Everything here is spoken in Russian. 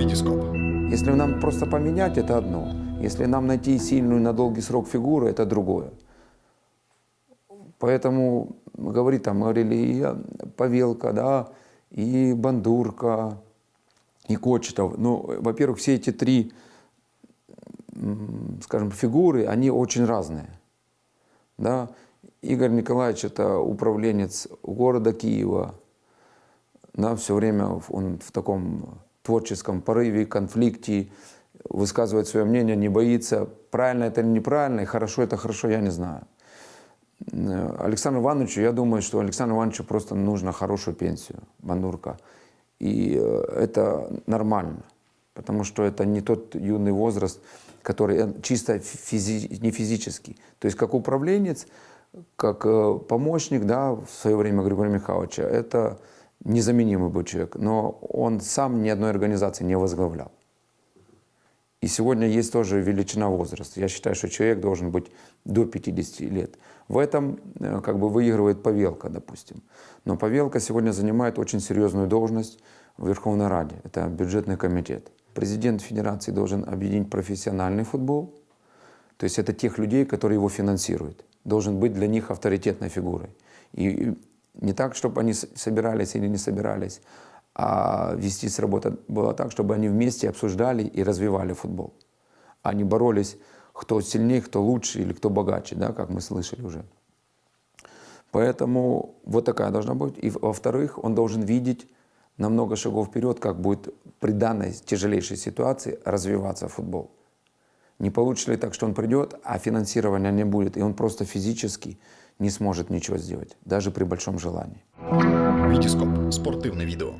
Витископ. Если нам просто поменять, это одно. Если нам найти сильную на долгий срок фигуру, это другое. Поэтому говорит, там говорили и Павелка, да, и Бандурка, и Кочетов. Ну, во-первых, все эти три, скажем, фигуры, они очень разные. Да? Игорь Николаевич – это управленец города Киева. Да, все время он в таком творческом порыве, конфликте, высказывает свое мнение, не боится. Правильно это или неправильно, и хорошо это хорошо, я не знаю. Э, Александру Ивановичу, я думаю, что Александру Ивановичу просто нужно хорошую пенсию, Бандурка. И э, это нормально, потому что это не тот юный возраст, который э, чисто физи не физический. То есть как управленец, как помощник, да, в свое время Григория Михайловича, это незаменимый был человек, но он сам ни одной организации не возглавлял. И сегодня есть тоже величина возраста. Я считаю, что человек должен быть до 50 лет. В этом э, как бы выигрывает Павелка, допустим. Но Павелка сегодня занимает очень серьезную должность в Верховной Раде. Это бюджетный комитет. Президент Федерации должен объединить профессиональный футбол, то есть это тех людей, которые его финансируют. Должен быть для них авторитетной фигурой. И не так, чтобы они собирались или не собирались, а вести с работы было так, чтобы они вместе обсуждали и развивали футбол. Они боролись, кто сильнее, кто лучше или кто богаче, да, как мы слышали уже. Поэтому вот такая должна быть. И во-вторых, он должен видеть на много шагов вперед, как будет при данной тяжелейшей ситуации развиваться футбол. Не получится ли так, что он придет, а финансирования не будет, и он просто физически не сможет ничего сделать, даже при большом желании. Витископ. Спортивне відео.